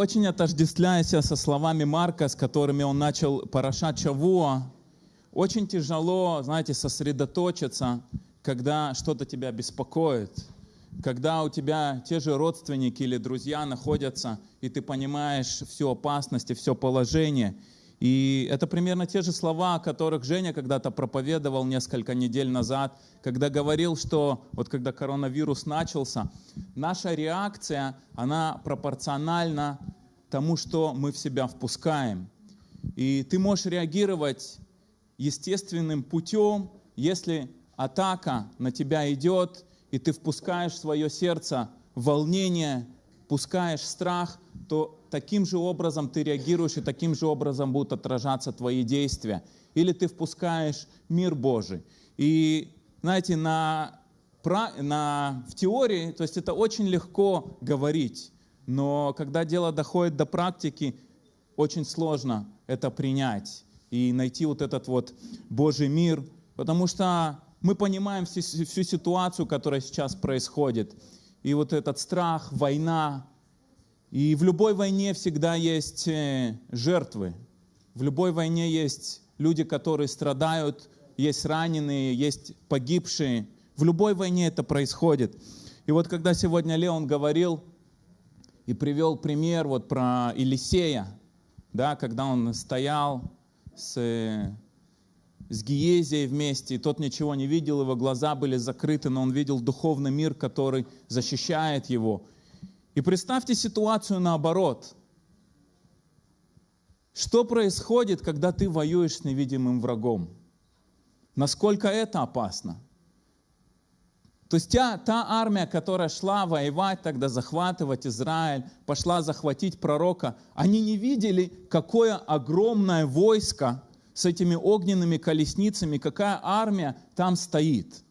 очень отождествляюсь со словами Марка, с которыми он начал Парашат Чавуа. Очень тяжело, знаете, сосредоточиться, когда что-то тебя беспокоит, когда у тебя те же родственники или друзья находятся, и ты понимаешь всю опасность и все положение. И это примерно те же слова, о которых Женя когда-то проповедовал несколько недель назад, когда говорил, что вот когда коронавирус начался, наша реакция, она пропорциональна тому, что мы в себя впускаем. И ты можешь реагировать естественным путем, если атака на тебя идет, и ты впускаешь в свое сердце волнение, пускаешь страх, то таким же образом ты реагируешь, и таким же образом будут отражаться твои действия. Или ты впускаешь мир Божий. И, знаете, на, на, в теории, то есть это очень легко говорить, но когда дело доходит до практики, очень сложно это принять и найти вот этот вот Божий мир, потому что мы понимаем всю, всю ситуацию, которая сейчас происходит. И вот этот страх, война, и в любой войне всегда есть э, жертвы. В любой войне есть люди, которые страдают, есть раненые, есть погибшие. В любой войне это происходит. И вот когда сегодня Леон говорил и привел пример вот про Елисея, да, когда он стоял с, э, с Гиезией вместе, и тот ничего не видел, его глаза были закрыты, но он видел духовный мир, который защищает его. И представьте ситуацию наоборот. Что происходит, когда ты воюешь с невидимым врагом? Насколько это опасно? То есть та, та армия, которая шла воевать тогда, захватывать Израиль, пошла захватить пророка, они не видели, какое огромное войско с этими огненными колесницами, какая армия там стоит.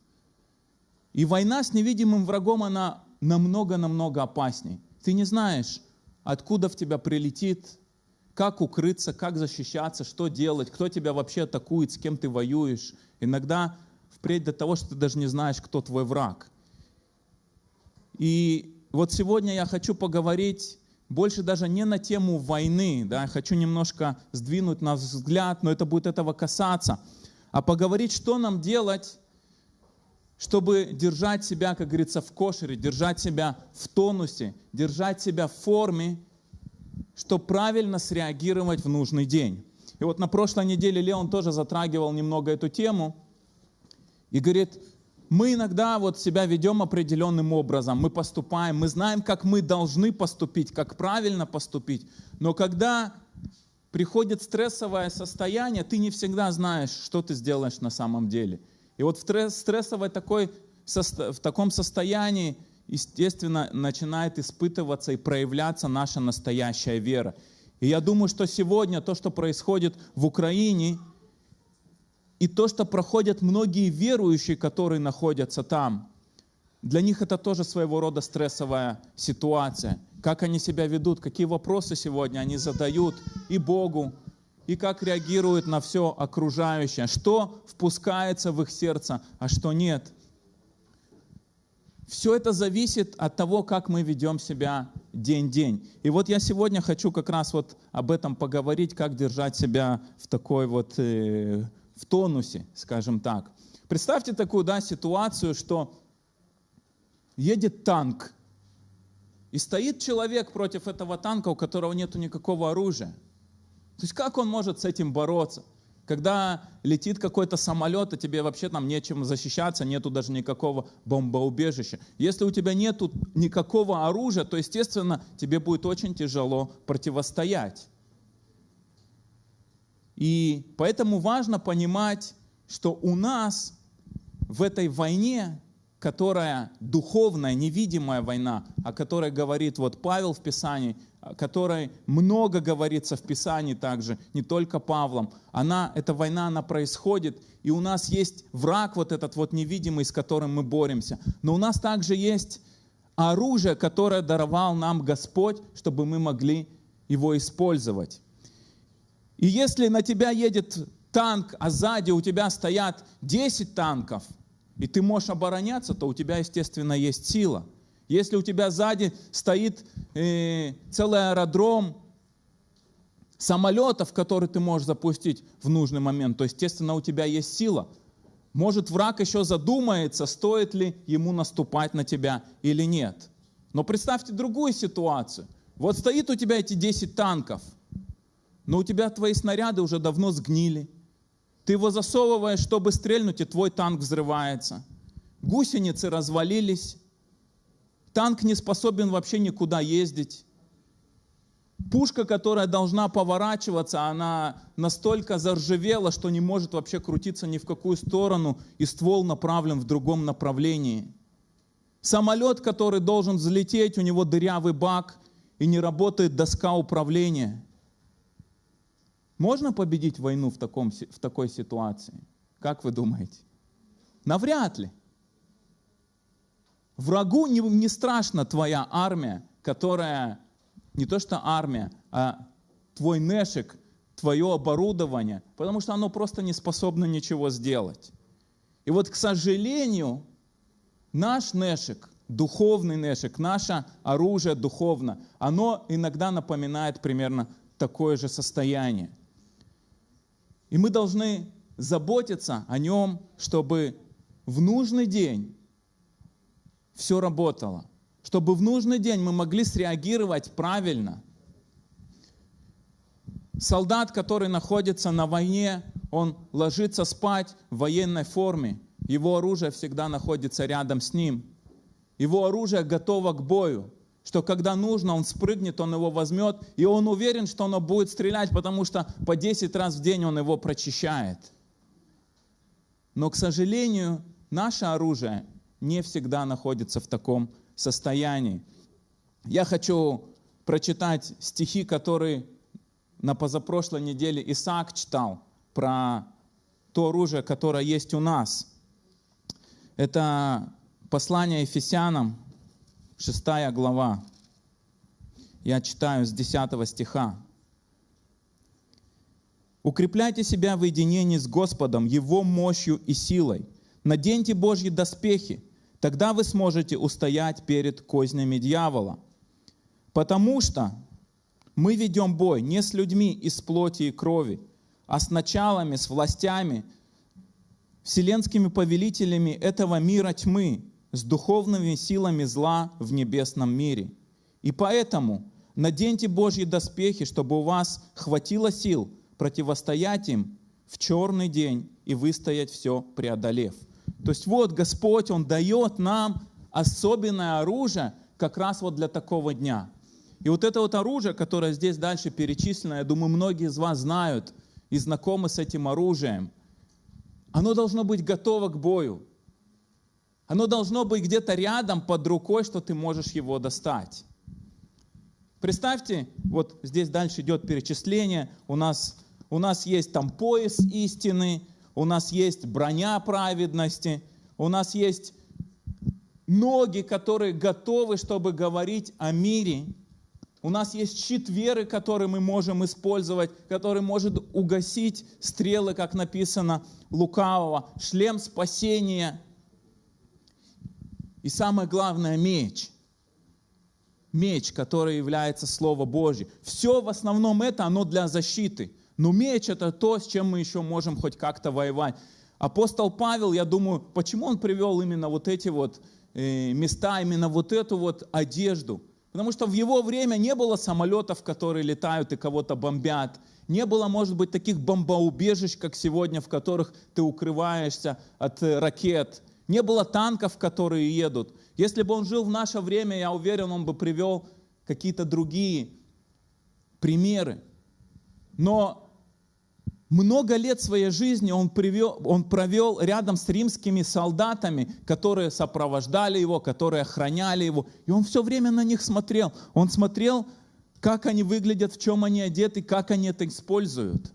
И война с невидимым врагом, она намного-намного опасней. Ты не знаешь, откуда в тебя прилетит, как укрыться, как защищаться, что делать, кто тебя вообще атакует, с кем ты воюешь. Иногда впредь до того, что ты даже не знаешь, кто твой враг. И вот сегодня я хочу поговорить больше даже не на тему войны, да, хочу немножко сдвинуть наш взгляд, но это будет этого касаться, а поговорить, что нам делать, чтобы держать себя, как говорится, в кошере, держать себя в тонусе, держать себя в форме, чтобы правильно среагировать в нужный день. И вот на прошлой неделе Леон тоже затрагивал немного эту тему и говорит, мы иногда вот себя ведем определенным образом, мы поступаем, мы знаем, как мы должны поступить, как правильно поступить, но когда приходит стрессовое состояние, ты не всегда знаешь, что ты сделаешь на самом деле – и вот в стрессовой такой, в таком состоянии, естественно, начинает испытываться и проявляться наша настоящая вера. И я думаю, что сегодня то, что происходит в Украине, и то, что проходят многие верующие, которые находятся там, для них это тоже своего рода стрессовая ситуация. Как они себя ведут, какие вопросы сегодня они задают и Богу, и как реагируют на все окружающее, что впускается в их сердце, а что нет. Все это зависит от того, как мы ведем себя день-день. И вот я сегодня хочу как раз вот об этом поговорить, как держать себя в такой вот, э, в тонусе, скажем так. Представьте такую да, ситуацию, что едет танк, и стоит человек против этого танка, у которого нет никакого оружия. То есть как он может с этим бороться? Когда летит какой-то самолет, и тебе вообще там нечем защищаться, нету даже никакого бомбоубежища. Если у тебя нету никакого оружия, то, естественно, тебе будет очень тяжело противостоять. И поэтому важно понимать, что у нас в этой войне, которая духовная, невидимая война, о которой говорит вот Павел в Писании, которой много говорится в Писании также, не только Павлом. Она, эта война, она происходит, и у нас есть враг вот этот вот невидимый, с которым мы боремся. Но у нас также есть оружие, которое даровал нам Господь, чтобы мы могли его использовать. И если на тебя едет танк, а сзади у тебя стоят 10 танков, и ты можешь обороняться, то у тебя, естественно, есть сила – Если у тебя сзади стоит э, целый аэродром самолетов, которые ты можешь запустить в нужный момент, то, естественно, у тебя есть сила. Может, враг еще задумается, стоит ли ему наступать на тебя или нет. Но представьте другую ситуацию. Вот стоит у тебя эти 10 танков, но у тебя твои снаряды уже давно сгнили. Ты его засовываешь, чтобы стрельнуть, и твой танк взрывается. Гусеницы развалились. Танк не способен вообще никуда ездить. Пушка, которая должна поворачиваться, она настолько заржавела, что не может вообще крутиться ни в какую сторону, и ствол направлен в другом направлении. Самолет, который должен взлететь, у него дырявый бак, и не работает доска управления. Можно победить войну в, таком, в такой ситуации? Как вы думаете? Навряд ли. Врагу не, не страшна твоя армия, которая не то что армия, а твой нешик, твое оборудование, потому что оно просто не способно ничего сделать. И вот, к сожалению, наш нешик, духовный нешик, наше оружие духовно, оно иногда напоминает примерно такое же состояние. И мы должны заботиться о нем, чтобы в нужный день все работало чтобы в нужный день мы могли среагировать правильно. Солдат, который находится на войне, он ложится спать в военной форме. Его оружие всегда находится рядом с ним. Его оружие готово к бою, что когда нужно, он спрыгнет, он его возьмет, и он уверен, что оно будет стрелять, потому что по 10 раз в день он его прочищает. Но, к сожалению, наше оружие не всегда находится в таком состоянии. Я хочу прочитать стихи, которые на позапрошлой неделе Исаак читал про то оружие, которое есть у нас. Это послание Ефесянам, 6 глава. Я читаю с 10 стиха. «Укрепляйте себя в единении с Господом, Его мощью и силой. Наденьте Божьи доспехи, Тогда вы сможете устоять перед кознями дьявола. Потому что мы ведем бой не с людьми из плоти и крови, а с началами, с властями, вселенскими повелителями этого мира тьмы, с духовными силами зла в небесном мире. И поэтому наденьте Божьи доспехи, чтобы у вас хватило сил противостоять им в черный день и выстоять все преодолев. То есть вот Господь, Он дает нам особенное оружие как раз вот для такого дня. И вот это вот оружие, которое здесь дальше перечислено, я думаю, многие из вас знают и знакомы с этим оружием. Оно должно быть готово к бою. Оно должно быть где-то рядом, под рукой, что ты можешь его достать. Представьте, вот здесь дальше идет перечисление, у нас, у нас есть там пояс истины, у нас есть броня праведности, у нас есть ноги, которые готовы, чтобы говорить о мире. У нас есть щит веры, который мы можем использовать, который может угасить стрелы, как написано, лукавого, шлем спасения. И самое главное, меч. Меч, который является Слово Божье. Все в основном это, оно для защиты. Но меч — это то, с чем мы еще можем хоть как-то воевать. Апостол Павел, я думаю, почему он привел именно вот эти вот э, места, именно вот эту вот одежду? Потому что в его время не было самолетов, которые летают и кого-то бомбят. Не было, может быть, таких бомбоубежищ, как сегодня, в которых ты укрываешься от э, ракет. Не было танков, которые едут. Если бы он жил в наше время, я уверен, он бы привел какие-то другие примеры. Но много лет своей жизни он, привел, он провел рядом с римскими солдатами, которые сопровождали его, которые охраняли его. И он все время на них смотрел. Он смотрел, как они выглядят, в чем они одеты, как они это используют.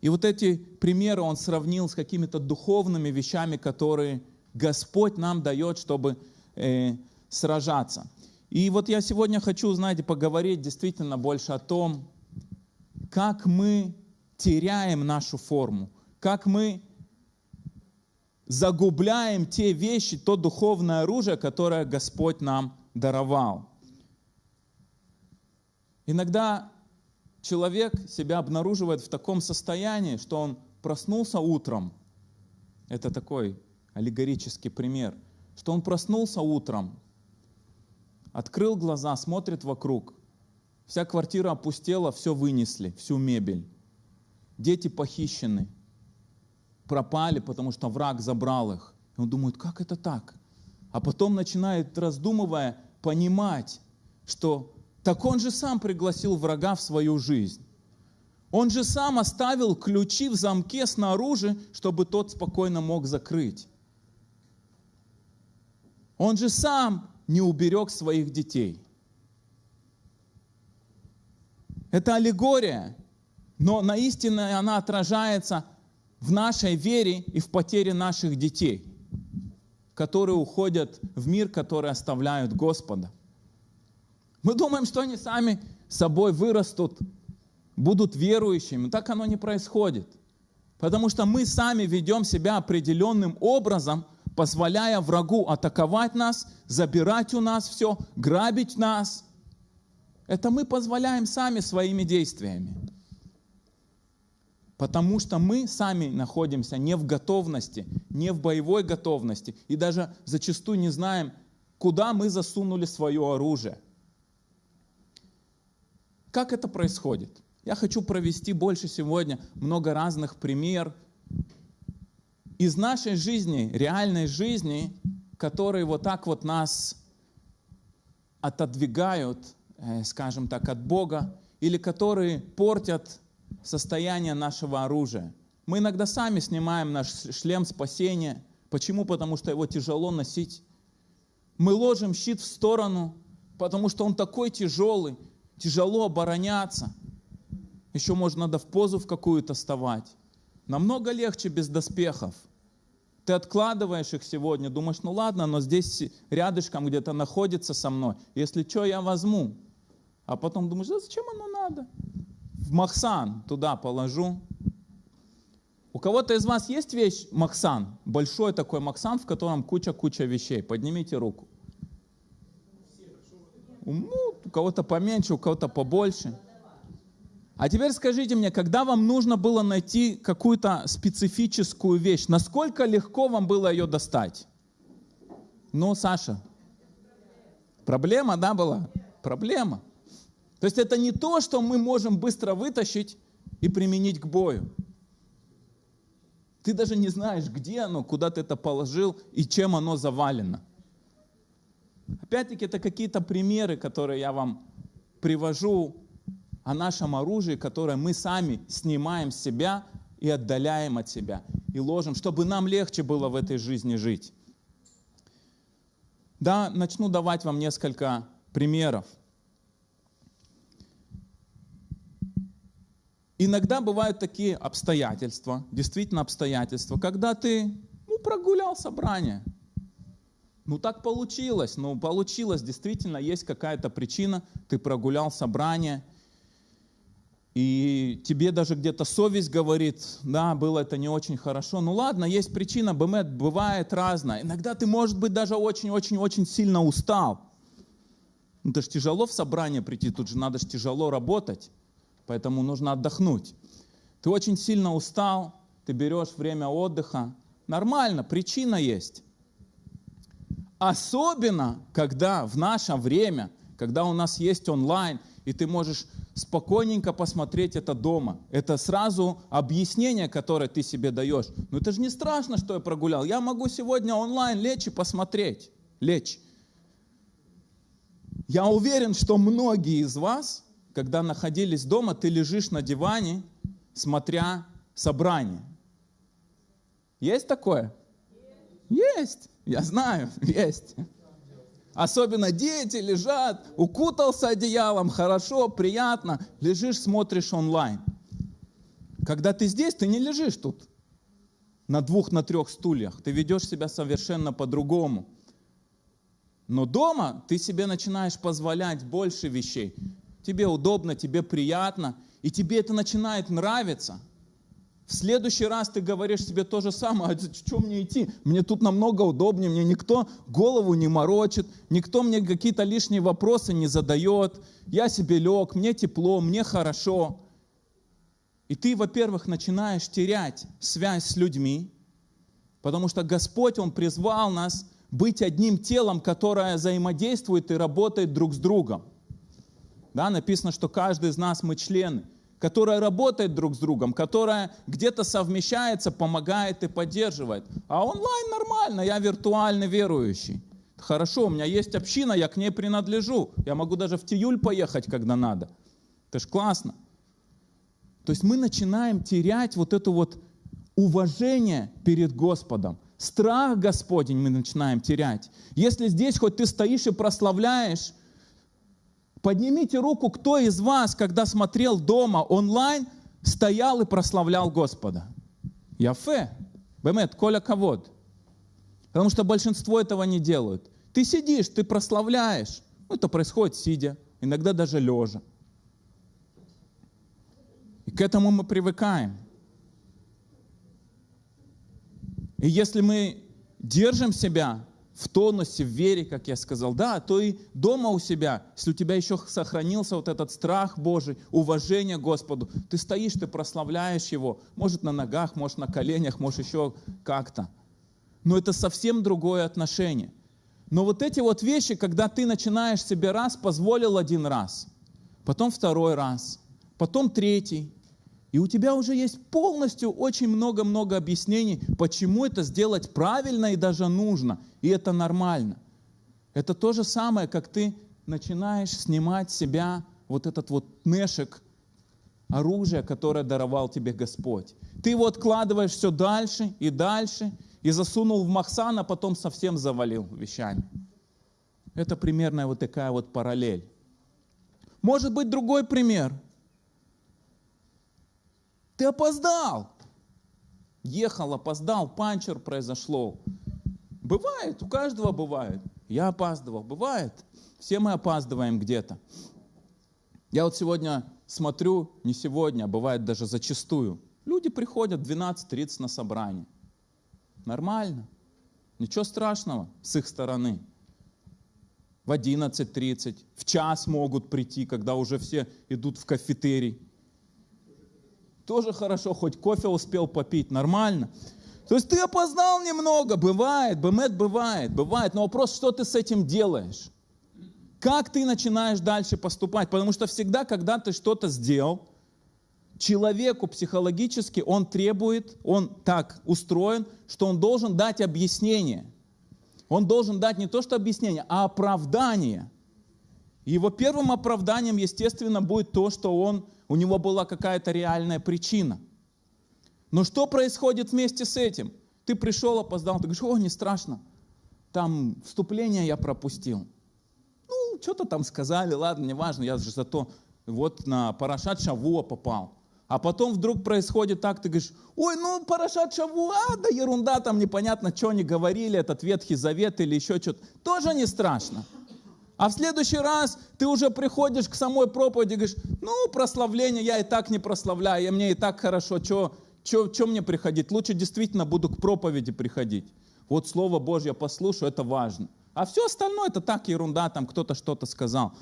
И вот эти примеры он сравнил с какими-то духовными вещами, которые Господь нам дает, чтобы э, сражаться. И вот я сегодня хочу, знаете, поговорить действительно больше о том, как мы теряем нашу форму, как мы загубляем те вещи, то духовное оружие, которое Господь нам даровал. Иногда человек себя обнаруживает в таком состоянии, что он проснулся утром. Это такой аллегорический пример. Что он проснулся утром, открыл глаза, смотрит вокруг. Вся квартира опустела, все вынесли, всю мебель. Дети похищены, пропали, потому что враг забрал их. И он думает, как это так? А потом начинает, раздумывая, понимать, что так он же сам пригласил врага в свою жизнь. Он же сам оставил ключи в замке снаружи, чтобы тот спокойно мог закрыть. Он же сам не уберег своих детей. Это аллегория, но на истинной она отражается в нашей вере и в потере наших детей, которые уходят в мир, который оставляют Господа. Мы думаем, что они сами собой вырастут, будут верующими. Так оно не происходит. Потому что мы сами ведем себя определенным образом, позволяя врагу атаковать нас, забирать у нас все, грабить нас. Это мы позволяем сами своими действиями. Потому что мы сами находимся не в готовности, не в боевой готовности. И даже зачастую не знаем, куда мы засунули свое оружие. Как это происходит? Я хочу провести больше сегодня много разных примеров из нашей жизни, реальной жизни, которые вот так вот нас отодвигают, скажем так, от Бога, или которые портят состояние нашего оружия. Мы иногда сами снимаем наш шлем спасения. Почему? Потому что его тяжело носить. Мы ложим щит в сторону, потому что он такой тяжелый, тяжело обороняться. Еще можно надо в позу в какую-то вставать. Намного легче без доспехов. Ты откладываешь их сегодня, думаешь, ну ладно, но здесь рядышком где-то находится со мной. Если что, я возьму. А потом думаешь, да зачем оно надо? В Махсан туда положу. У кого-то из вас есть вещь Махсан? Большой такой Махсан, в котором куча-куча вещей. Поднимите руку. Ну, у кого-то поменьше, у кого-то побольше. А теперь скажите мне, когда вам нужно было найти какую-то специфическую вещь, насколько легко вам было ее достать? Ну, Саша, проблема, да, была? Проблема. То есть это не то, что мы можем быстро вытащить и применить к бою. Ты даже не знаешь, где оно, куда ты это положил и чем оно завалено. Опять-таки, это какие-то примеры, которые я вам привожу о нашем оружии, которое мы сами снимаем с себя и отдаляем от себя, и ложим, чтобы нам легче было в этой жизни жить. Да, начну давать вам несколько примеров. Иногда бывают такие обстоятельства, действительно обстоятельства, когда ты ну, прогулял собрание – ну так получилось, ну получилось, действительно есть какая-то причина, ты прогулял собрание, и тебе даже где-то совесть говорит, да, было это не очень хорошо. Ну ладно, есть причина, бывает разное. Иногда ты, может быть, даже очень-очень-очень сильно устал. Ну это же тяжело в собрание прийти, тут же надо же тяжело работать, поэтому нужно отдохнуть. Ты очень сильно устал, ты берешь время отдыха. Нормально, причина есть. Особенно, когда в наше время, когда у нас есть онлайн, и ты можешь спокойненько посмотреть это дома. Это сразу объяснение, которое ты себе даешь. Но это же не страшно, что я прогулял. Я могу сегодня онлайн лечь и посмотреть. Лечь. Я уверен, что многие из вас, когда находились дома, ты лежишь на диване, смотря собрание. Есть такое? Есть. Я знаю, есть. Особенно дети лежат, укутался одеялом, хорошо, приятно. Лежишь, смотришь онлайн. Когда ты здесь, ты не лежишь тут на двух, на трех стульях. Ты ведешь себя совершенно по-другому. Но дома ты себе начинаешь позволять больше вещей. Тебе удобно, тебе приятно, и тебе это начинает нравиться. В следующий раз ты говоришь себе то же самое, а что мне идти? Мне тут намного удобнее, мне никто голову не морочит, никто мне какие-то лишние вопросы не задает, я себе лег, мне тепло, мне хорошо. И ты, во-первых, начинаешь терять связь с людьми, потому что Господь, Он призвал нас быть одним телом, которое взаимодействует и работает друг с другом. Да, написано, что каждый из нас мы члены которая работает друг с другом, которая где-то совмещается, помогает и поддерживает. А онлайн нормально, я виртуальный верующий. Хорошо, у меня есть община, я к ней принадлежу. Я могу даже в Тиюль поехать, когда надо. Это ж классно. То есть мы начинаем терять вот это вот уважение перед Господом. Страх Господень мы начинаем терять. Если здесь хоть ты стоишь и прославляешь, Поднимите руку, кто из вас, когда смотрел дома онлайн, стоял и прославлял Господа. Яфе. Бемет, коля ковод. Потому что большинство этого не делают. Ты сидишь, ты прославляешь. Ну, это происходит сидя, иногда даже лежа. И к этому мы привыкаем. И если мы держим себя в тонусе, в вере, как я сказал, да, то и дома у себя, если у тебя еще сохранился вот этот страх Божий, уважение Господу, ты стоишь, ты прославляешь Его, может на ногах, может на коленях, может еще как-то. Но это совсем другое отношение. Но вот эти вот вещи, когда ты начинаешь себе раз, позволил один раз, потом второй раз, потом третий, и у тебя уже есть полностью очень много-много объяснений, почему это сделать правильно и даже нужно. И это нормально. Это то же самое, как ты начинаешь снимать с себя вот этот вот нешек, оружие, которое даровал тебе Господь. Ты его откладываешь все дальше и дальше, и засунул в махсан, а потом совсем завалил вещами. Это примерно вот такая вот параллель. Может быть другой пример – ты опоздал. Ехал, опоздал, панчер произошло. Бывает, у каждого бывает. Я опаздывал, бывает. Все мы опаздываем где-то. Я вот сегодня смотрю, не сегодня, а бывает даже зачастую. Люди приходят в 12.30 на собрание. Нормально. Ничего страшного с их стороны. В 11.30, в час могут прийти, когда уже все идут в кафетерий. Тоже хорошо, хоть кофе успел попить, нормально. То есть ты опоздал немного, бывает, бэмет бывает, бывает. Но вопрос, что ты с этим делаешь? Как ты начинаешь дальше поступать? Потому что всегда, когда ты что-то сделал, человеку психологически он требует, он так устроен, что он должен дать объяснение. Он должен дать не то что объяснение, а оправдание. Его первым оправданием, естественно, будет то, что он у него была какая-то реальная причина. Но что происходит вместе с этим? Ты пришел, опоздал, ты говоришь, о, не страшно, там вступление я пропустил. Ну, что-то там сказали, ладно, неважно, я же зато вот на Парашат Шавуа попал. А потом вдруг происходит так, ты говоришь, ой, ну Парашат Шавуа, да ерунда, там непонятно, что они говорили, этот Ветхий Завет или еще что-то. Тоже не страшно. А в следующий раз ты уже приходишь к самой проповеди и говоришь, ну, прославление я и так не прославляю, я мне и так хорошо, что мне приходить? Лучше действительно буду к проповеди приходить. Вот Слово Божье послушаю, это важно. А все остальное это так ерунда, там кто-то что-то сказал.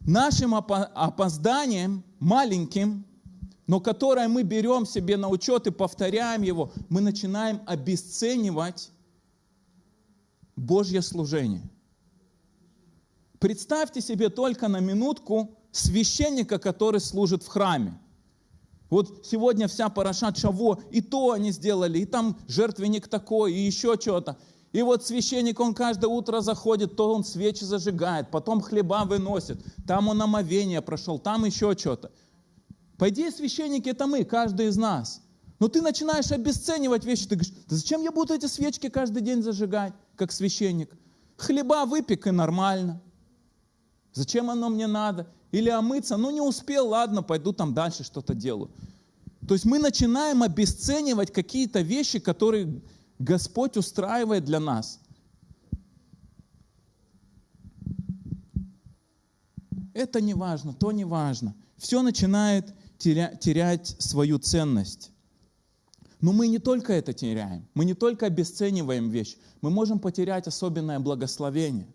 Нашим опозданием, маленьким, но которое мы берем себе на учет и повторяем его, мы начинаем обесценивать Божье служение. Представьте себе только на минутку священника, который служит в храме. Вот сегодня вся Парашат Шаво, и то они сделали, и там жертвенник такой, и еще что-то. И вот священник, он каждое утро заходит, то он свечи зажигает, потом хлеба выносит, там он омовение прошел, там еще что-то. По идее, священники это мы, каждый из нас. Но ты начинаешь обесценивать вещи, ты говоришь, да зачем я буду эти свечки каждый день зажигать, как священник? Хлеба выпек и нормально. Зачем оно мне надо? Или омыться? Ну не успел, ладно, пойду там дальше что-то делаю. То есть мы начинаем обесценивать какие-то вещи, которые Господь устраивает для нас. Это не важно, то не важно. Все начинает терять свою ценность. Но мы не только это теряем, мы не только обесцениваем вещь, мы можем потерять особенное благословение.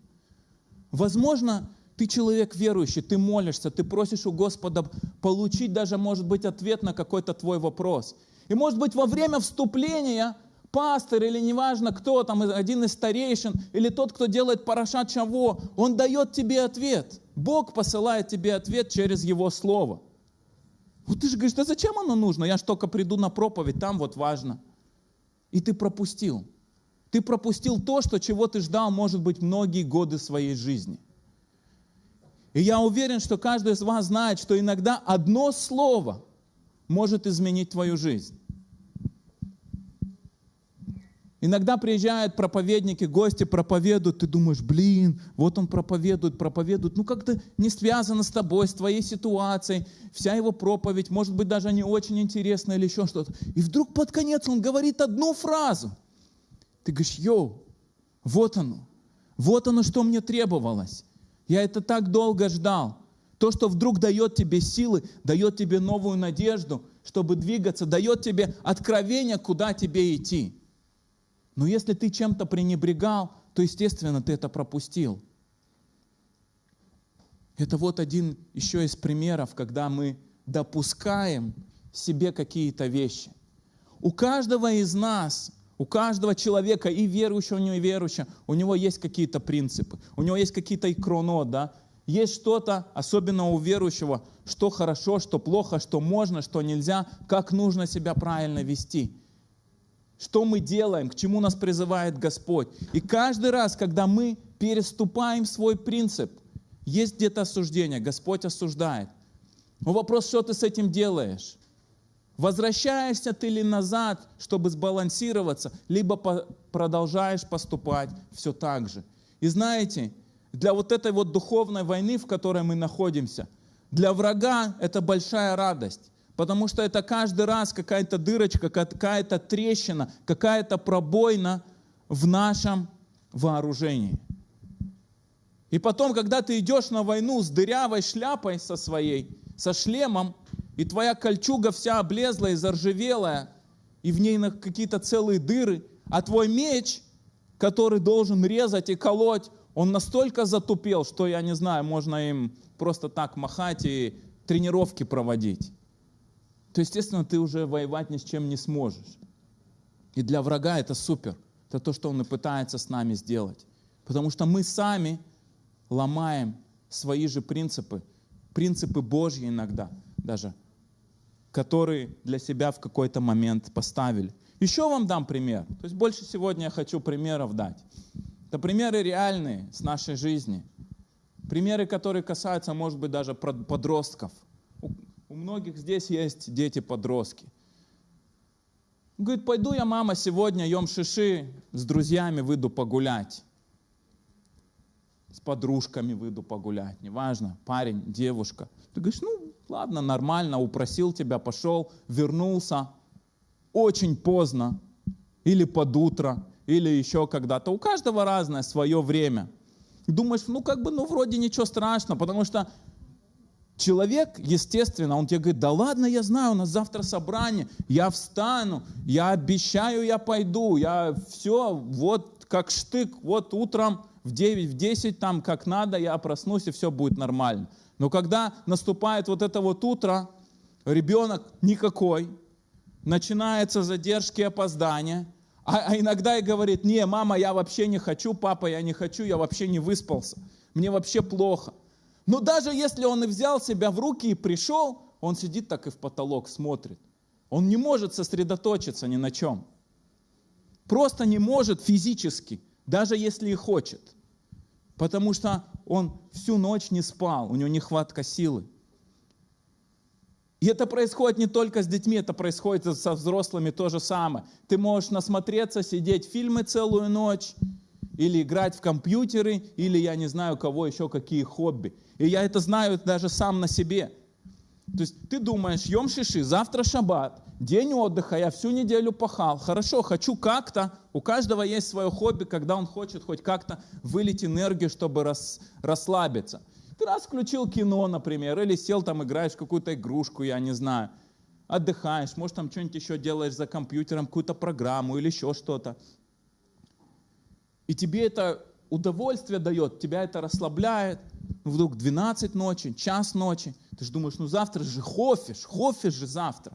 Возможно, ты человек верующий, ты молишься, ты просишь у Господа получить даже, может быть, ответ на какой-то твой вопрос. И, может быть, во время вступления пастор или неважно кто там, один из старейшин, или тот, кто делает парашат чего, он дает тебе ответ. Бог посылает тебе ответ через Его Слово. Вот ты же говоришь, да зачем оно нужно? Я же только приду на проповедь, там вот важно. И ты пропустил. Ты пропустил то, что чего ты ждал, может быть, многие годы своей жизни. И я уверен, что каждый из вас знает, что иногда одно слово может изменить твою жизнь. Иногда приезжают проповедники, гости проповедуют, ты думаешь, блин, вот он проповедует, проповедует, ну как-то не связано с тобой, с твоей ситуацией, вся его проповедь, может быть, даже не очень интересная или еще что-то. И вдруг под конец он говорит одну фразу. Ты говоришь, йоу, вот оно, вот оно, что мне требовалось. Я это так долго ждал. То, что вдруг дает тебе силы, дает тебе новую надежду, чтобы двигаться, дает тебе откровение, куда тебе идти. Но если ты чем-то пренебрегал, то, естественно, ты это пропустил. Это вот один еще из примеров, когда мы допускаем себе какие-то вещи. У каждого из нас, у каждого человека, и верующего, и неверующего, у него есть какие-то принципы, у него есть какие-то икроно, да, есть что-то, особенно у верующего, что хорошо, что плохо, что можно, что нельзя, как нужно себя правильно вести что мы делаем, к чему нас призывает Господь. И каждый раз, когда мы переступаем свой принцип, есть где-то осуждение, Господь осуждает. Но вопрос, что ты с этим делаешь? Возвращаешься ты ли назад, чтобы сбалансироваться, либо продолжаешь поступать все так же. И знаете, для вот этой вот духовной войны, в которой мы находимся, для врага это большая радость. Потому что это каждый раз какая-то дырочка, какая-то трещина, какая-то пробоина в нашем вооружении. И потом, когда ты идешь на войну с дырявой шляпой со своей, со шлемом, и твоя кольчуга вся облезлая и заржавелая, и в ней какие-то целые дыры, а твой меч, который должен резать и колоть, он настолько затупел, что, я не знаю, можно им просто так махать и тренировки проводить то, естественно, ты уже воевать ни с чем не сможешь. И для врага это супер. Это то, что он и пытается с нами сделать. Потому что мы сами ломаем свои же принципы, принципы Божьи иногда даже, которые для себя в какой-то момент поставили. Еще вам дам пример. То есть больше сегодня я хочу примеров дать. Это примеры реальные с нашей жизни. Примеры, которые касаются, может быть, даже подростков – у многих здесь есть дети-подростки. Говорит, пойду я, мама, сегодня ем шиши, с друзьями выйду погулять. С подружками выйду погулять, неважно, парень, девушка. Ты говоришь, ну ладно, нормально, упросил тебя, пошел, вернулся. Очень поздно, или под утро, или еще когда-то. У каждого разное свое время. Думаешь, ну как бы, ну вроде ничего страшного, потому что Человек, естественно, он тебе говорит, да ладно, я знаю, у нас завтра собрание, я встану, я обещаю, я пойду, я все, вот как штык, вот утром в 9, в 10 там как надо, я проснусь и все будет нормально. Но когда наступает вот это вот утро, ребенок никакой, начинаются задержки, опоздания, а, а иногда и говорит, не, мама, я вообще не хочу, папа, я не хочу, я вообще не выспался, мне вообще плохо. Но даже если он и взял себя в руки и пришел, он сидит так и в потолок смотрит. Он не может сосредоточиться ни на чем. Просто не может физически, даже если и хочет. Потому что он всю ночь не спал, у него нехватка силы. И это происходит не только с детьми, это происходит со взрослыми то же самое. Ты можешь насмотреться, сидеть фильмы целую ночь, или играть в компьютеры, или я не знаю, у кого еще какие хобби. И я это знаю даже сам на себе. То есть ты думаешь, ем шиши, завтра шаббат, день отдыха, я всю неделю пахал. Хорошо, хочу как-то, у каждого есть свое хобби, когда он хочет хоть как-то вылить энергию, чтобы рас, расслабиться. Ты раз включил кино, например, или сел там, играешь какую-то игрушку, я не знаю. отдыхаешь, может там что-нибудь еще делаешь за компьютером, какую-то программу или еще что-то. И тебе это удовольствие дает, тебя это расслабляет. Ну, вдруг 12 ночи, час ночи. Ты же думаешь, ну завтра же хофиш, хофиш же завтра.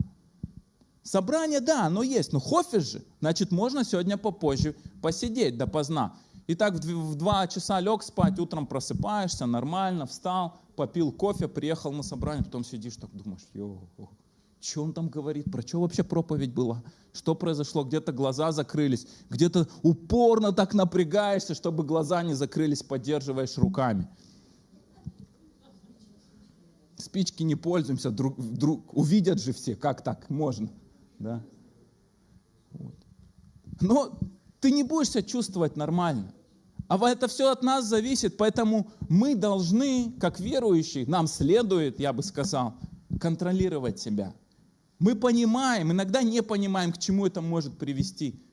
Собрание, да, оно есть, но хофиш же. Значит, можно сегодня попозже посидеть допоздна. И так в 2 часа лег спать, утром просыпаешься, нормально, встал, попил кофе, приехал на собрание, потом сидишь так думаешь, йо, что он там говорит, про что вообще проповедь была, что произошло, где-то глаза закрылись, где-то упорно так напрягаешься, чтобы глаза не закрылись, поддерживаешь руками. Спички не пользуемся, друг, друг, увидят же все, как так можно. Да? Вот. Но ты не будешь себя чувствовать нормально. А это все от нас зависит, поэтому мы должны, как верующие, нам следует, я бы сказал, контролировать себя. Мы понимаем, иногда не понимаем, к чему это может привести.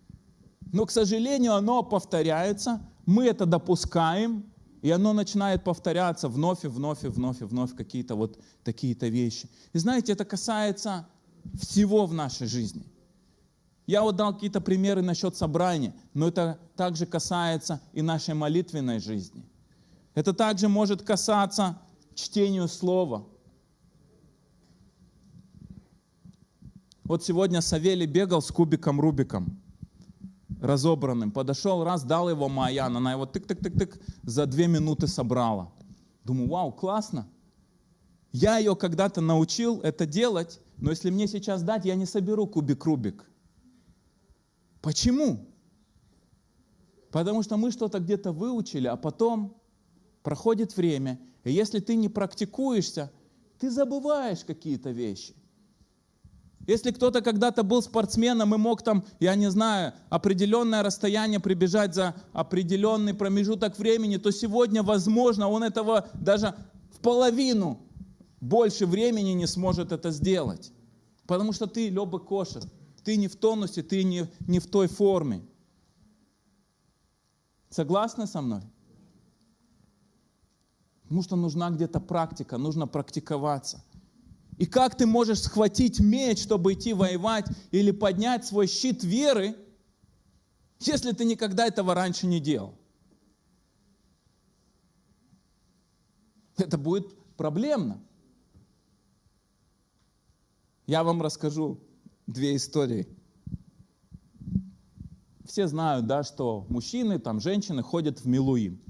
Но, к сожалению, оно повторяется, мы это допускаем, и оно начинает повторяться вновь и вновь и вновь и вновь какие-то вот такие-то вещи. И знаете, это касается всего в нашей жизни. Я вот дал какие-то примеры насчет собрания, но это также касается и нашей молитвенной жизни. Это также может касаться чтению слова. Вот сегодня Савелий бегал с кубиком Рубиком, разобранным. Подошел, раз, дал его Маян, она его тык-тык-тык-тык за две минуты собрала. Думаю, вау, классно. Я ее когда-то научил это делать, но если мне сейчас дать, я не соберу кубик Рубик. Почему? Потому что мы что-то где-то выучили, а потом проходит время, и если ты не практикуешься, ты забываешь какие-то вещи. Если кто-то когда-то был спортсменом и мог там, я не знаю, определенное расстояние прибежать за определенный промежуток времени, то сегодня, возможно, он этого даже в половину больше времени не сможет это сделать. Потому что ты леба кошер. Ты не в тонусе, ты не, не в той форме. Согласны со мной? Потому что нужна где-то практика, нужно практиковаться. И как ты можешь схватить меч, чтобы идти воевать, или поднять свой щит веры, если ты никогда этого раньше не делал? Это будет проблемно. Я вам расскажу две истории. Все знают, да, что мужчины, там, женщины ходят в Милуим.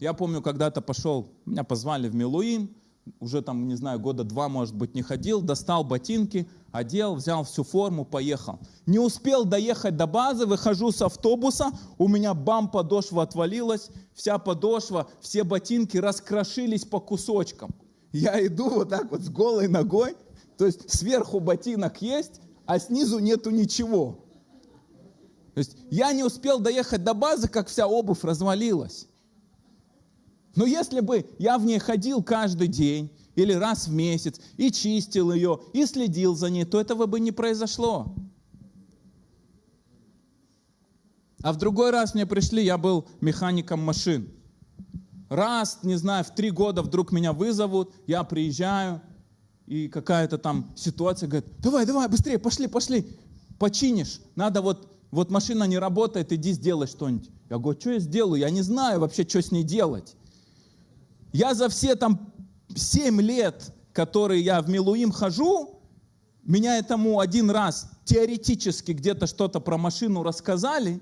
Я помню, когда-то пошел, меня позвали в Милуим, уже там, не знаю, года два, может быть, не ходил, достал ботинки, одел, взял всю форму, поехал. Не успел доехать до базы, выхожу с автобуса, у меня бам, подошва отвалилась, вся подошва, все ботинки раскрошились по кусочкам. Я иду вот так вот с голой ногой, то есть сверху ботинок есть, а снизу нету ничего. То есть я не успел доехать до базы, как вся обувь развалилась. Но если бы я в ней ходил каждый день или раз в месяц и чистил ее, и следил за ней, то этого бы не произошло. А в другой раз мне пришли, я был механиком машин. Раз, не знаю, в три года вдруг меня вызовут, я приезжаю, и какая-то там ситуация, говорит, давай, давай, быстрее, пошли, пошли, починишь. Надо вот, вот машина не работает, иди сделай что-нибудь. Я говорю, что я сделаю? Я не знаю вообще, что с ней делать. Я за все там 7 лет, которые я в Милуим хожу, меня этому один раз теоретически где-то что-то про машину рассказали,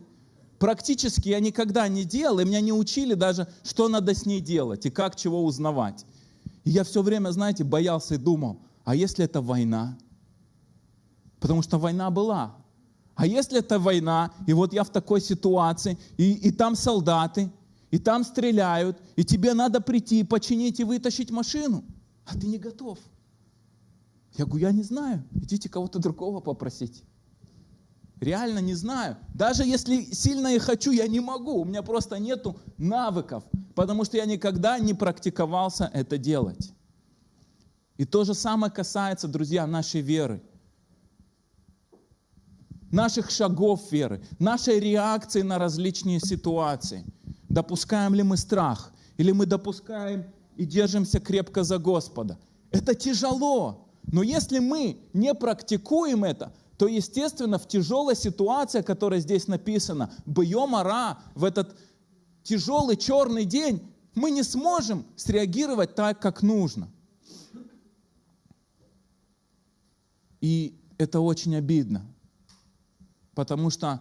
практически я никогда не делал, и меня не учили даже, что надо с ней делать и как чего узнавать. И я все время, знаете, боялся и думал, а если это война? Потому что война была. А если это война, и вот я в такой ситуации, и, и там солдаты, и там стреляют, и тебе надо прийти, починить и вытащить машину, а ты не готов. Я говорю, я не знаю, идите кого-то другого попросить. Реально не знаю. Даже если сильно и хочу, я не могу. У меня просто нету навыков, потому что я никогда не практиковался это делать. И то же самое касается, друзья, нашей веры. Наших шагов веры, нашей реакции на различные ситуации. Допускаем ли мы страх? Или мы допускаем и держимся крепко за Господа? Это тяжело. Но если мы не практикуем это, то, естественно, в тяжелой ситуации, которая здесь написана, бьем ара, в этот тяжелый черный день, мы не сможем среагировать так, как нужно. И это очень обидно, потому что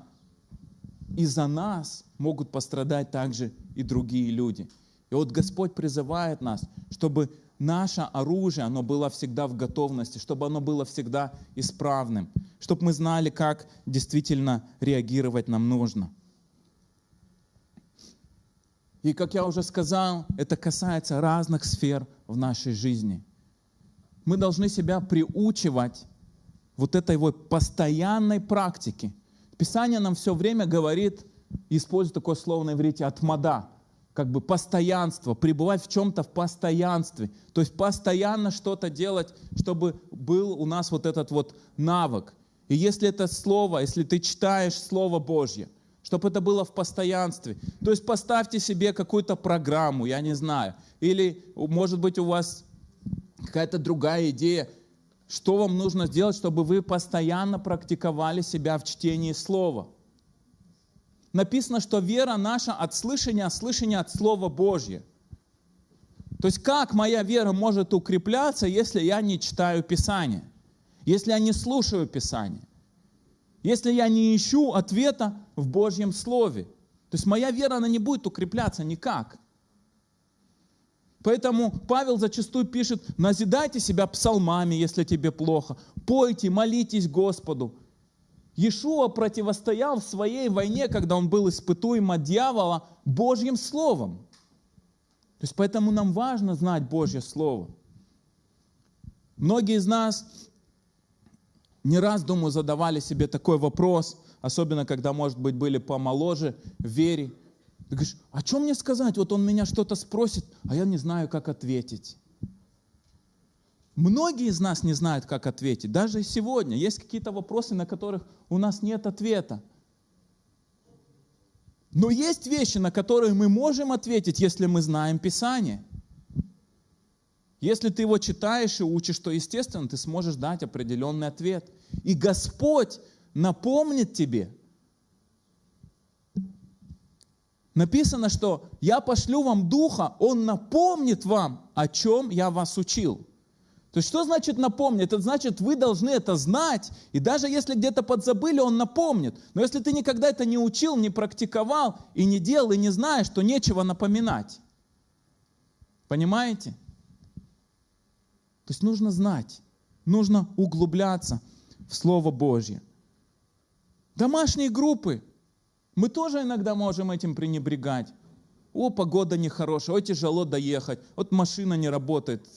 из-за нас могут пострадать также и другие люди. И вот Господь призывает нас, чтобы наше оружие, оно было всегда в готовности, чтобы оно было всегда исправным, чтобы мы знали, как действительно реагировать нам нужно. И, как я уже сказал, это касается разных сфер в нашей жизни. Мы должны себя приучивать вот этой вот постоянной практике. Писание нам все время говорит, использует такое слово на иврите «отмада», как бы постоянство, пребывать в чем-то в постоянстве. То есть постоянно что-то делать, чтобы был у нас вот этот вот навык. И если это слово, если ты читаешь Слово Божье, чтобы это было в постоянстве. То есть поставьте себе какую-то программу, я не знаю. Или, может быть, у вас какая-то другая идея, что вам нужно сделать, чтобы вы постоянно практиковали себя в чтении Слова написано, что вера наша от слышания, а от Слова Божьего. То есть как моя вера может укрепляться, если я не читаю Писание, если я не слушаю Писание, если я не ищу ответа в Божьем Слове. То есть моя вера, она не будет укрепляться никак. Поэтому Павел зачастую пишет, назидайте себя псалмами, если тебе плохо, пойте, молитесь Господу, Иешуа противостоял в своей войне, когда он был испытуем от дьявола, Божьим Словом. То есть поэтому нам важно знать Божье Слово. Многие из нас не раз, думаю, задавали себе такой вопрос, особенно когда, может быть, были помоложе в вере. Ты говоришь, "А что мне сказать? Вот он меня что-то спросит, а я не знаю, как ответить. Многие из нас не знают, как ответить. Даже сегодня есть какие-то вопросы, на которых у нас нет ответа. Но есть вещи, на которые мы можем ответить, если мы знаем Писание. Если ты его читаешь и учишь, то, естественно, ты сможешь дать определенный ответ. И Господь напомнит тебе. Написано, что я пошлю вам Духа, Он напомнит вам, о чем я вас учил. То есть что значит напомнить? Это значит, вы должны это знать, и даже если где-то подзабыли, он напомнит. Но если ты никогда это не учил, не практиковал, и не делал, и не знаешь, то нечего напоминать. Понимаете? То есть нужно знать, нужно углубляться в Слово Божье. Домашние группы. Мы тоже иногда можем этим пренебрегать. О, погода нехорошая, о, тяжело доехать, вот машина не работает,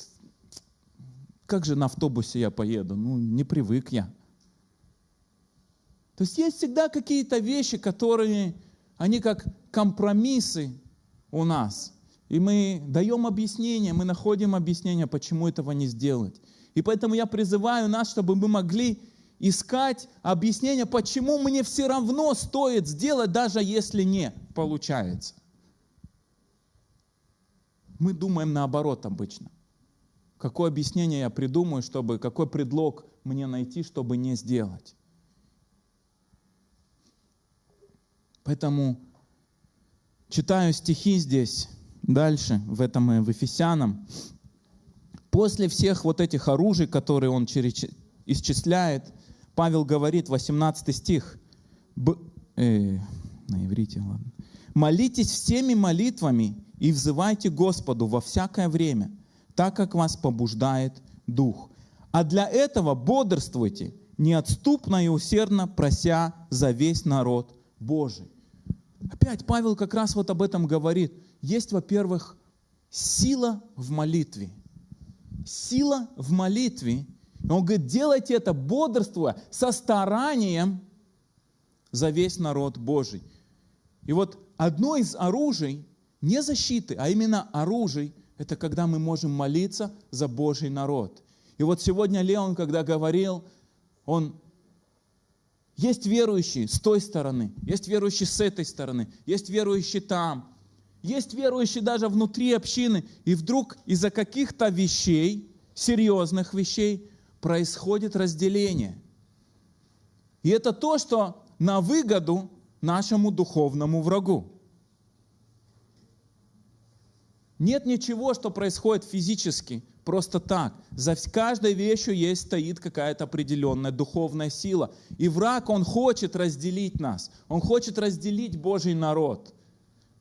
как же на автобусе я поеду? Ну, не привык я. То есть есть всегда какие-то вещи, которые, они как компромиссы у нас. И мы даем объяснение, мы находим объяснение, почему этого не сделать. И поэтому я призываю нас, чтобы мы могли искать объяснение, почему мне все равно стоит сделать, даже если не получается. Мы думаем наоборот обычно – Какое объяснение я придумаю, чтобы, какой предлог мне найти, чтобы не сделать. Поэтому читаю стихи здесь, дальше, в этом в Ефесянам. После всех вот этих оружий, которые он исчисляет, Павел говорит, 18 стих, б, э, на иврите, ладно. «Молитесь всеми молитвами и взывайте Господу во всякое время, так как вас побуждает Дух. А для этого бодрствуйте, неотступно и усердно прося за весь народ Божий. Опять Павел как раз вот об этом говорит. Есть, во-первых, сила в молитве. Сила в молитве. Он говорит, делайте это бодрствуя, со старанием за весь народ Божий. И вот одно из оружий, не защиты, а именно оружий, это когда мы можем молиться за Божий народ. И вот сегодня Леон, когда говорил, он есть верующие с той стороны, есть верующие с этой стороны, есть верующие там, есть верующие даже внутри общины, и вдруг из-за каких-то вещей, серьезных вещей, происходит разделение. И это то, что на выгоду нашему духовному врагу. Нет ничего, что происходит физически, просто так. За каждой вещью есть, стоит какая-то определенная духовная сила. И враг, он хочет разделить нас. Он хочет разделить Божий народ.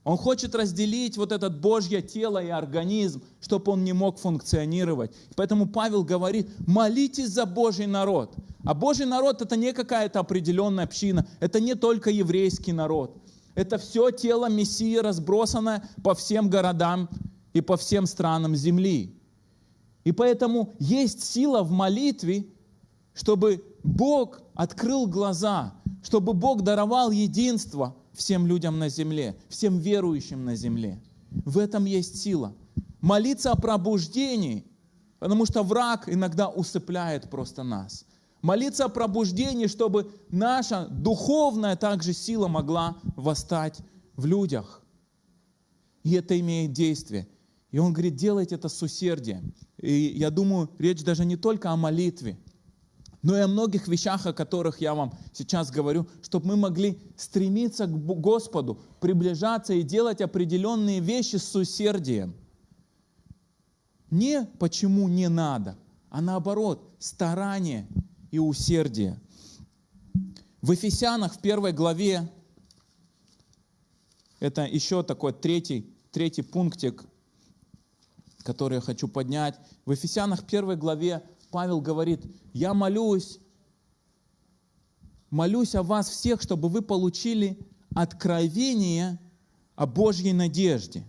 Он хочет разделить вот это Божье тело и организм, чтобы он не мог функционировать. Поэтому Павел говорит, молитесь за Божий народ. А Божий народ это не какая-то определенная община, это не только еврейский народ. Это все тело Мессии, разбросанное по всем городам и по всем странам земли. И поэтому есть сила в молитве, чтобы Бог открыл глаза, чтобы Бог даровал единство – всем людям на земле, всем верующим на земле. В этом есть сила. Молиться о пробуждении, потому что враг иногда усыпляет просто нас. Молиться о пробуждении, чтобы наша духовная также сила могла восстать в людях. И это имеет действие. И он говорит, делайте это с усердием. И я думаю, речь даже не только о молитве, но и о многих вещах, о которых я вам сейчас говорю, чтобы мы могли стремиться к Господу, приближаться и делать определенные вещи с усердием. Не почему не надо, а наоборот, старание и усердие. В Ефесянах в первой главе, это еще такой третий, третий пунктик, который я хочу поднять. В Ефесянах первой главе Павел говорит, я молюсь, молюсь о вас всех, чтобы вы получили откровение о Божьей надежде.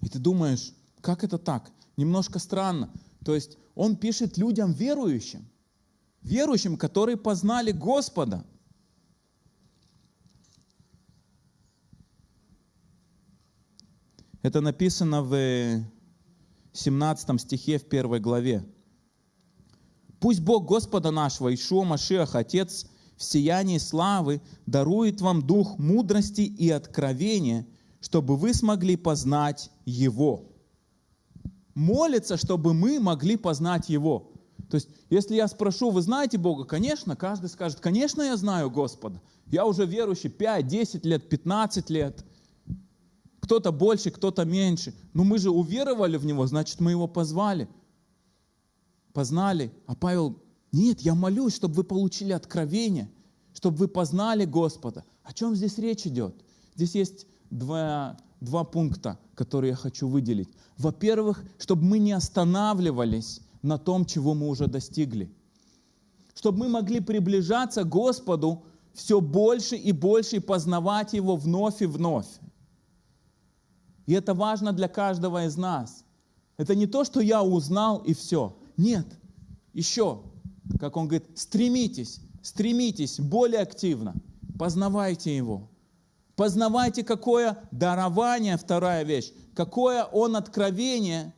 И ты думаешь, как это так? Немножко странно. То есть он пишет людям верующим, верующим, которые познали Господа. Это написано в 17 стихе в первой главе. «Пусть Бог Господа нашего, Ишуа Машиах, Отец, в сиянии славы, дарует вам дух мудрости и откровения, чтобы вы смогли познать Его». Молится, чтобы мы могли познать Его. То есть, если я спрошу, вы знаете Бога? Конечно, каждый скажет, конечно, я знаю Господа. Я уже верующий 5, 10 лет, 15 лет – кто-то больше, кто-то меньше. Но мы же уверовали в Него, значит, мы Его позвали, познали. А Павел, нет, я молюсь, чтобы вы получили откровение, чтобы вы познали Господа. О чем здесь речь идет? Здесь есть два, два пункта, которые я хочу выделить. Во-первых, чтобы мы не останавливались на том, чего мы уже достигли. Чтобы мы могли приближаться к Господу все больше и больше и познавать Его вновь и вновь. И это важно для каждого из нас. Это не то, что я узнал и все. Нет. Еще, как он говорит, стремитесь, стремитесь более активно. Познавайте его. Познавайте, какое дарование, вторая вещь, какое он откровение.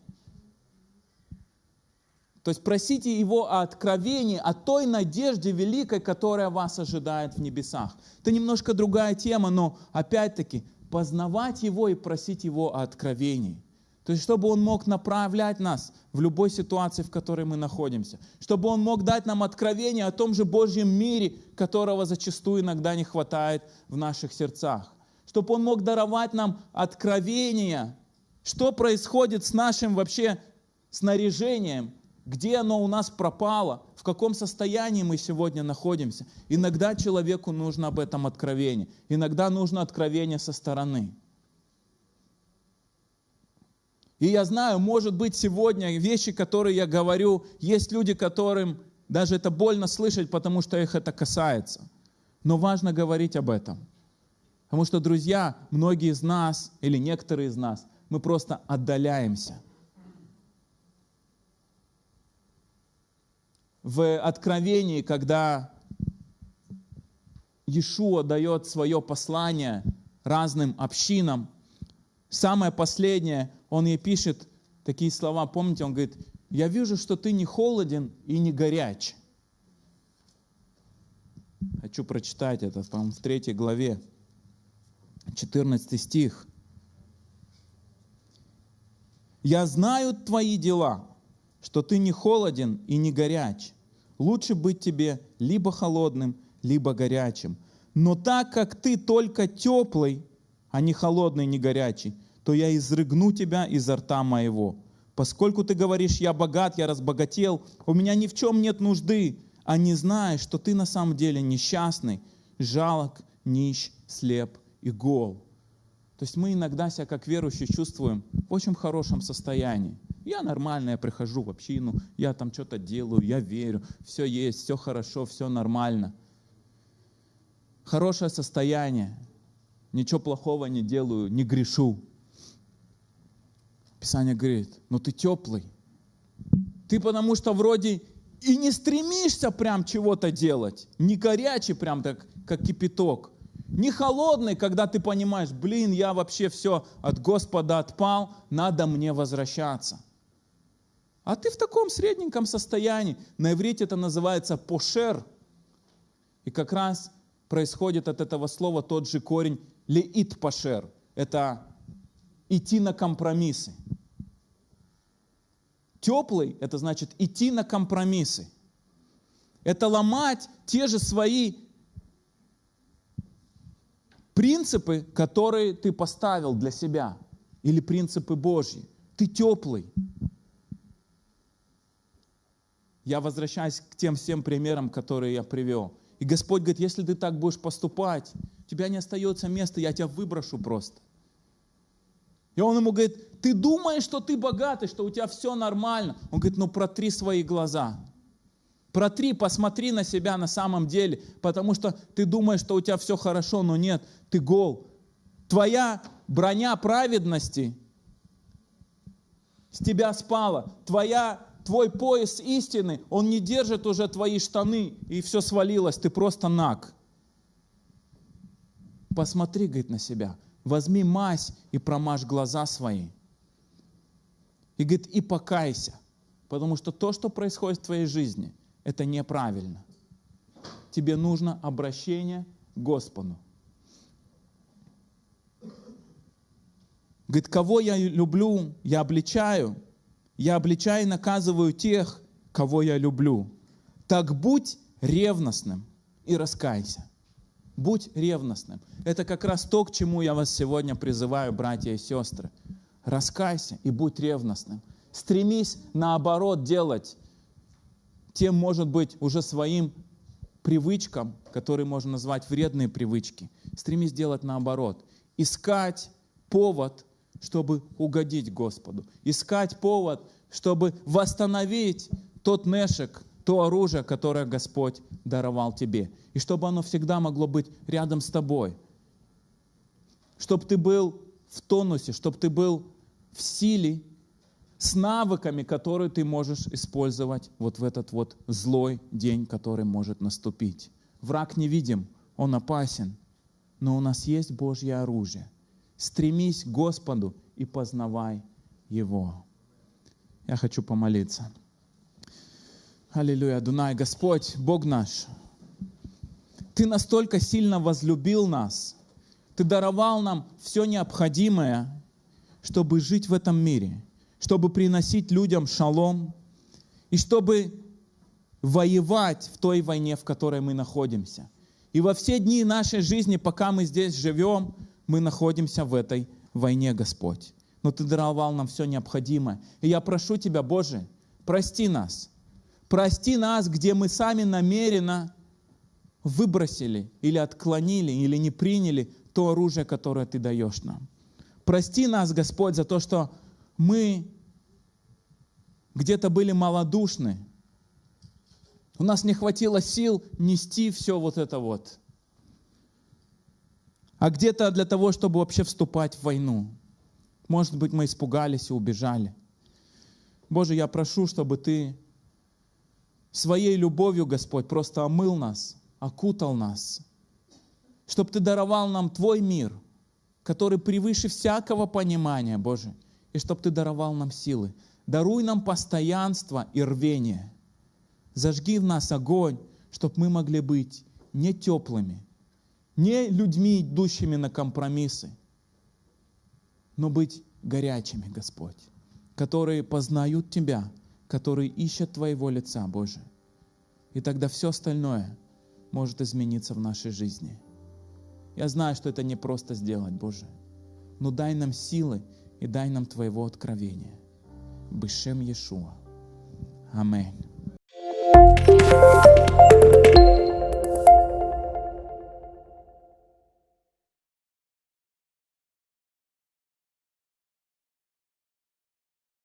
То есть просите его о откровении, о той надежде великой, которая вас ожидает в небесах. Это немножко другая тема, но опять-таки познавать Его и просить Его о откровении. То есть, чтобы Он мог направлять нас в любой ситуации, в которой мы находимся. Чтобы Он мог дать нам откровение о том же Божьем мире, которого зачастую иногда не хватает в наших сердцах. Чтобы Он мог даровать нам откровение, что происходит с нашим вообще снаряжением, где оно у нас пропало, в каком состоянии мы сегодня находимся. Иногда человеку нужно об этом откровение, иногда нужно откровение со стороны. И я знаю, может быть, сегодня вещи, которые я говорю, есть люди, которым даже это больно слышать, потому что их это касается. Но важно говорить об этом. Потому что, друзья, многие из нас, или некоторые из нас, мы просто отдаляемся – в Откровении, когда Иешуа дает свое послание разным общинам, самое последнее, он ей пишет такие слова, помните, он говорит, я вижу, что ты не холоден и не горяч. Хочу прочитать это, по-моему, в третьей главе, 14 стих. «Я знаю твои дела, что ты не холоден и не горяч. Лучше быть тебе либо холодным, либо горячим. Но так как ты только теплый, а не холодный, не горячий, то я изрыгну тебя изо рта моего. Поскольку ты говоришь, я богат, я разбогател, у меня ни в чем нет нужды, а не знаешь, что ты на самом деле несчастный, жалок, нищ, слеп и гол. То есть мы иногда себя как верующие чувствуем в очень хорошем состоянии. Я нормально, я прихожу в общину, я там что-то делаю, я верю, все есть, все хорошо, все нормально. Хорошее состояние, ничего плохого не делаю, не грешу. Писание говорит, ну ты теплый. Ты потому что вроде и не стремишься прям чего-то делать, не горячий прям так, как кипяток, не холодный, когда ты понимаешь, блин, я вообще все от Господа отпал, надо мне возвращаться. А ты в таком средненьком состоянии. На иврите это называется пошер. И как раз происходит от этого слова тот же корень леит пошер. Это идти на компромиссы. Теплый – это значит идти на компромиссы. Это ломать те же свои принципы, которые ты поставил для себя, или принципы Божьи. Ты теплый. Я возвращаюсь к тем всем примерам, которые я привел. И Господь говорит, если ты так будешь поступать, у тебя не остается места, я тебя выброшу просто. И он ему говорит, ты думаешь, что ты богатый, что у тебя все нормально. Он говорит, ну протри свои глаза. Протри, посмотри на себя на самом деле, потому что ты думаешь, что у тебя все хорошо, но нет, ты гол. Твоя броня праведности с тебя спала. Твоя, твой пояс истины, он не держит уже твои штаны, и все свалилось, ты просто наг. Посмотри, говорит, на себя возьми мазь и промажь глаза свои. И говорит, и покайся, потому что то, что происходит в твоей жизни, это неправильно. Тебе нужно обращение к Господу. Говорит, кого я люблю, я обличаю. Я обличаю и наказываю тех, кого я люблю. Так будь ревностным и раскайся. Будь ревностным. Это как раз то, к чему я вас сегодня призываю, братья и сестры. Раскайся и будь ревностным. Стремись наоборот делать тем, может быть, уже своим привычкам, которые можно назвать вредные привычки. Стремись делать наоборот. Искать повод, чтобы угодить Господу. Искать повод, чтобы восстановить тот нешек, то оружие, которое Господь даровал тебе. И чтобы оно всегда могло быть рядом с тобой. Чтобы ты был в тонусе, чтобы ты был в силе, с навыками, которые ты можешь использовать вот в этот вот злой день, который может наступить. Враг невидим, он опасен, но у нас есть Божье оружие. Стремись к Господу и познавай Его. Я хочу помолиться. Аллилуйя, Дунай, Господь, Бог наш, Ты настолько сильно возлюбил нас, Ты даровал нам все необходимое, чтобы жить в этом мире, чтобы приносить людям шалом и чтобы воевать в той войне, в которой мы находимся. И во все дни нашей жизни, пока мы здесь живем, мы находимся в этой войне, Господь. Но Ты даровал нам все необходимое. И я прошу Тебя, Боже, прости нас – Прости нас, где мы сами намеренно выбросили или отклонили, или не приняли то оружие, которое Ты даешь нам. Прости нас, Господь, за то, что мы где-то были малодушны. У нас не хватило сил нести все вот это вот. А где-то для того, чтобы вообще вступать в войну. Может быть, мы испугались и убежали. Боже, я прошу, чтобы Ты своей любовью, Господь, просто омыл нас, окутал нас, чтобы Ты даровал нам Твой мир, который превыше всякого понимания, Боже, и чтобы Ты даровал нам силы. Даруй нам постоянство и рвение. Зажги в нас огонь, чтобы мы могли быть не теплыми, не людьми, идущими на компромиссы, но быть горячими, Господь, которые познают Тебя, которые ищут Твоего лица, Боже. И тогда все остальное может измениться в нашей жизни. Я знаю, что это не просто сделать, Боже. Но дай нам силы и дай нам Твоего откровения. Бешем Иешуа. Аминь.